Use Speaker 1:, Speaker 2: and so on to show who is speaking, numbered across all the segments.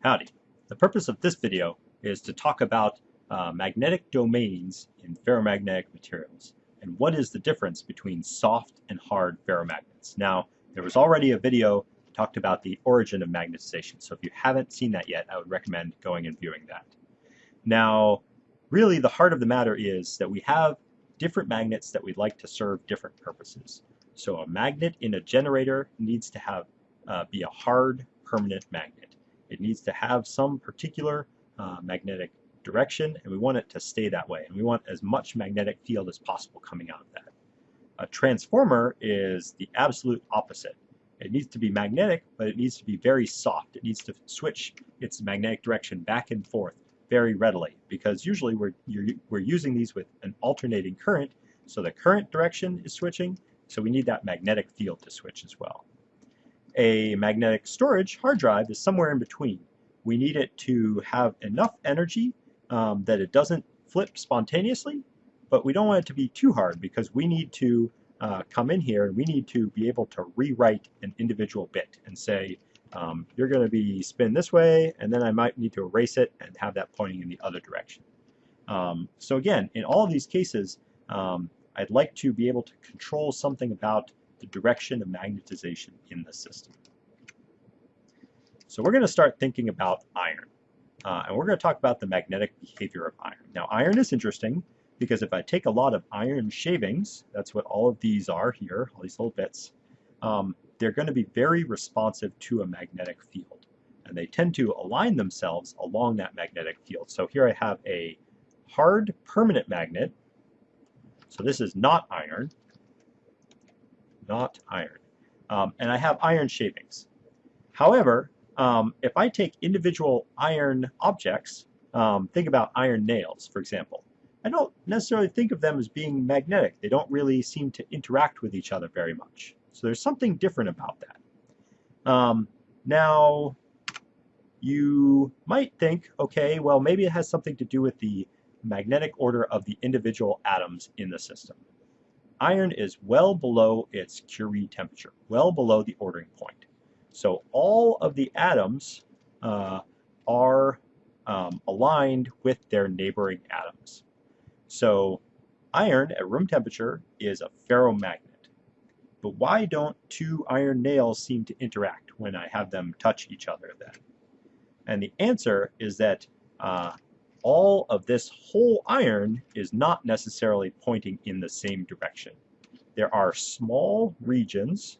Speaker 1: Howdy. The purpose of this video is to talk about uh, magnetic domains in ferromagnetic materials and what is the difference between soft and hard ferromagnets. Now, there was already a video talked about the origin of magnetization, so if you haven't seen that yet, I would recommend going and viewing that. Now, really the heart of the matter is that we have different magnets that we'd like to serve different purposes. So a magnet in a generator needs to have uh, be a hard permanent magnet. It needs to have some particular uh, magnetic direction and we want it to stay that way and we want as much magnetic field as possible coming out of that. A transformer is the absolute opposite. It needs to be magnetic but it needs to be very soft. It needs to switch its magnetic direction back and forth very readily because usually we're, we're using these with an alternating current so the current direction is switching so we need that magnetic field to switch as well. A magnetic storage hard drive is somewhere in between. We need it to have enough energy um, that it doesn't flip spontaneously, but we don't want it to be too hard because we need to uh, come in here and we need to be able to rewrite an individual bit and say, um, you're going to be spin this way, and then I might need to erase it and have that pointing in the other direction. Um, so again, in all of these cases, um, I'd like to be able to control something about the direction of magnetization in the system. So we're going to start thinking about iron. Uh, and we're going to talk about the magnetic behavior of iron. Now iron is interesting because if I take a lot of iron shavings, that's what all of these are here, all these little bits, um, they're going to be very responsive to a magnetic field. And they tend to align themselves along that magnetic field. So here I have a hard permanent magnet. So this is not iron not iron. Um, and I have iron shavings. However, um, if I take individual iron objects, um, think about iron nails, for example, I don't necessarily think of them as being magnetic. They don't really seem to interact with each other very much. So there's something different about that. Um, now, you might think, okay, well, maybe it has something to do with the magnetic order of the individual atoms in the system iron is well below its Curie temperature, well below the ordering point. So all of the atoms uh, are um, aligned with their neighboring atoms. So iron at room temperature is a ferromagnet. But why don't two iron nails seem to interact when I have them touch each other then? And the answer is that uh, all of this whole iron is not necessarily pointing in the same direction. There are small regions.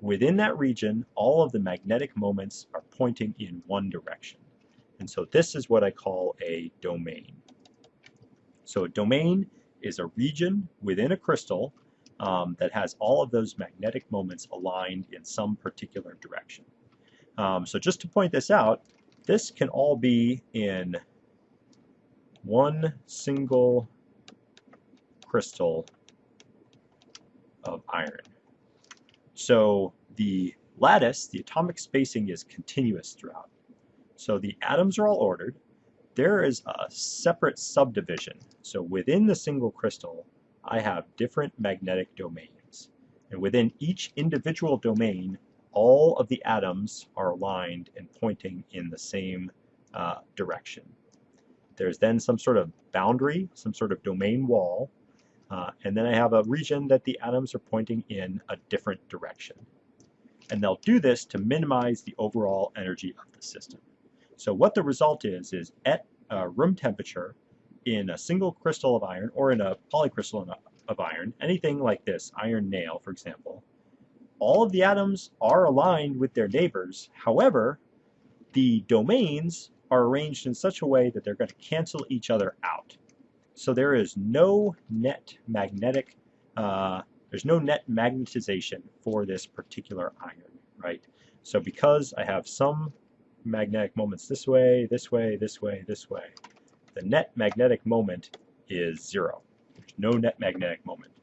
Speaker 1: Within that region, all of the magnetic moments are pointing in one direction. And so this is what I call a domain. So a domain is a region within a crystal um, that has all of those magnetic moments aligned in some particular direction. Um, so just to point this out, this can all be in one single crystal of iron. So the lattice, the atomic spacing is continuous throughout. So the atoms are all ordered. There is a separate subdivision. So within the single crystal, I have different magnetic domains. And within each individual domain, all of the atoms are aligned and pointing in the same uh, direction. There's then some sort of boundary, some sort of domain wall, uh, and then I have a region that the atoms are pointing in a different direction. And they'll do this to minimize the overall energy of the system. So what the result is, is at uh, room temperature, in a single crystal of iron, or in a polycrystal of iron, anything like this, iron nail, for example, all of the atoms are aligned with their neighbors. However, the domains are arranged in such a way that they're going to cancel each other out. So there is no net magnetic, uh, there's no net magnetization for this particular iron, right? So because I have some magnetic moments this way, this way, this way, this way, the net magnetic moment is zero. There's no net magnetic moment.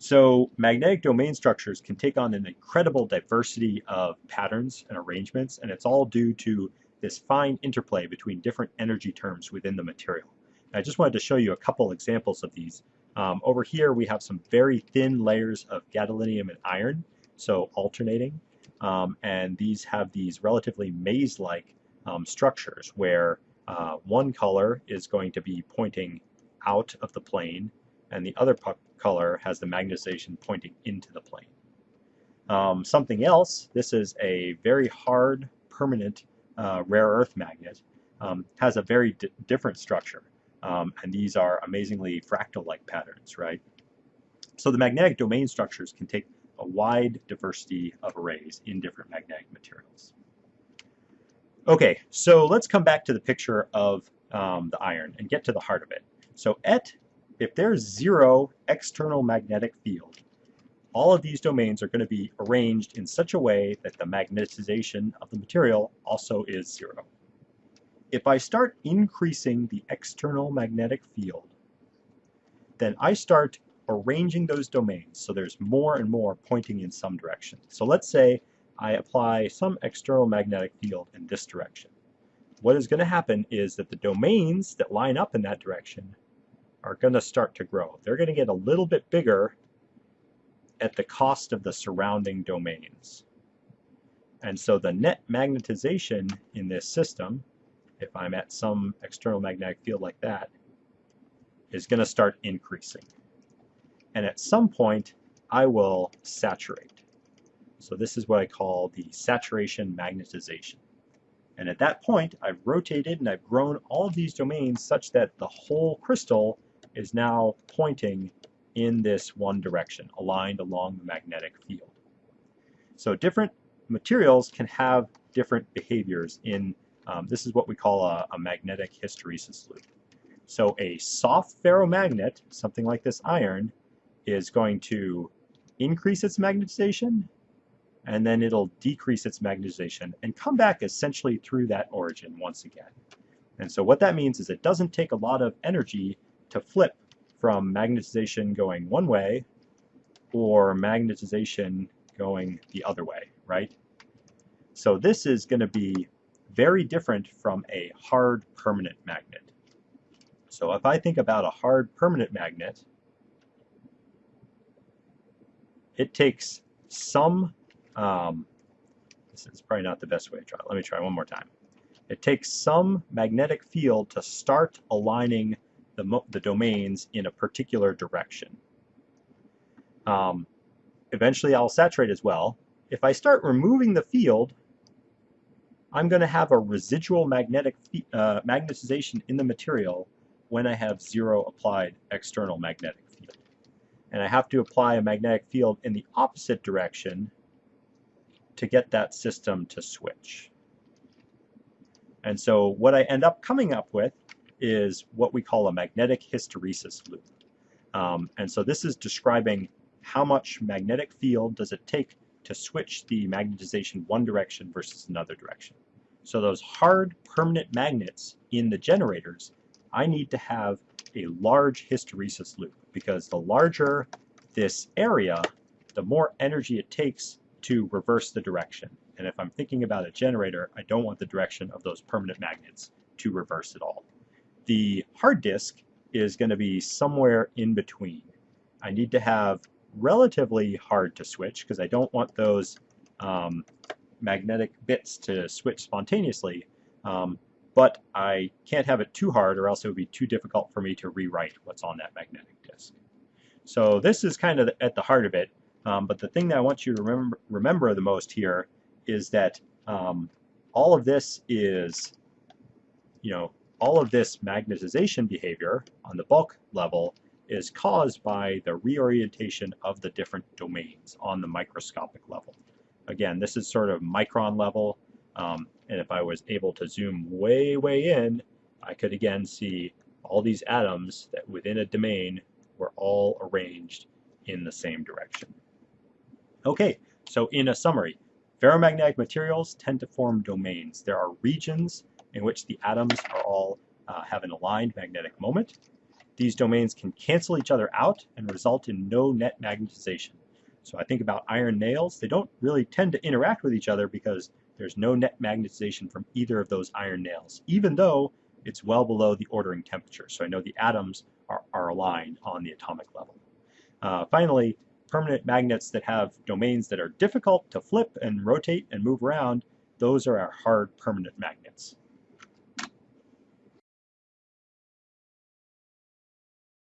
Speaker 1: So magnetic domain structures can take on an incredible diversity of patterns and arrangements, and it's all due to this fine interplay between different energy terms within the material. I just wanted to show you a couple examples of these. Um, over here we have some very thin layers of gadolinium and iron, so alternating. um, and these have these relatively maze-like um, structures where uh, one color is going to be pointing out of the plane and the other color has the magnetization pointing into the plane. Um, something else, this is a very hard, permanent uh, rare earth magnet, um, has a very different structure. Um, and these are amazingly fractal-like patterns, right? So the magnetic domain structures can take a wide diversity of arrays in different magnetic materials. Okay, so let's come back to the picture of um, the iron and get to the heart of it. So at, if there's zero external magnetic field, all of these domains are going to be arranged in such a way that the magnetization of the material also is zero. If I start increasing the external magnetic field, then I start arranging those domains so there's more and more pointing in some direction. So let's say I apply some external magnetic field in this direction. What is going to happen is that the domains that line up in that direction are going to start to grow. They're going to get a little bit bigger at the cost of the surrounding domains. And so the net magnetization in this system, if I'm at some external magnetic field like that, is going to start increasing. And at some point, I will saturate. So this is what I call the saturation magnetization. And at that point, I've rotated and I've grown all of these domains such that the whole crystal is now pointing in this one direction, aligned along the magnetic field. So different materials can have different behaviors in, um, this is what we call a, a magnetic hysteresis loop. So a soft ferromagnet, something like this iron, is going to increase its magnetization and then it'll decrease its magnetization and come back essentially through that origin once again. And so what that means is it doesn't take a lot of energy to flip from magnetization going one way or magnetization going the other way, right? So this is going to be very different from a hard permanent magnet. So if I think about a hard permanent magnet, it takes some, um, this is probably not the best way to try. Let me try one more time. It takes some magnetic field to start aligning the, the domains in a particular direction. Um, eventually I'll saturate as well. If I start removing the field, I'm going to have a residual magnetic uh, magnetization in the material when I have zero applied external magnetic field. And I have to apply a magnetic field in the opposite direction to get that system to switch. And so what I end up coming up with is what we call a magnetic hysteresis loop. Um, and so this is describing how much magnetic field does it take to switch the magnetization one direction versus another direction. So those hard permanent magnets in the generators, I need to have a large hysteresis loop because the larger this area, the more energy it takes to reverse the direction. And if I'm thinking about a generator, I don't want the direction of those permanent magnets to reverse at all the hard disk is going to be somewhere in between. I need to have relatively hard to switch because I don't want those um, magnetic bits to switch spontaneously, um, but I can't have it too hard or else it would be too difficult for me to rewrite what's on that magnetic disk. So this is kind of at the heart of it, um, but the thing that I want you to remember, remember the most here is that um, all of this is, you know, all of this magnetization behavior on the bulk level is caused by the reorientation of the different domains on the microscopic level. Again, this is sort of micron level, um, and if I was able to zoom way, way in, I could again see all these atoms that within a domain were all arranged in the same direction. Okay, so in a summary, ferromagnetic materials tend to form domains. There are regions in which the atoms are all uh, have an aligned magnetic moment. These domains can cancel each other out and result in no net magnetization. So I think about iron nails, they don't really tend to interact with each other because there's no net magnetization from either of those iron nails, even though it's well below the ordering temperature. So I know the atoms are, are aligned on the atomic level. Uh, finally, permanent magnets that have domains that are difficult to flip and rotate and move around, those are our hard permanent magnets.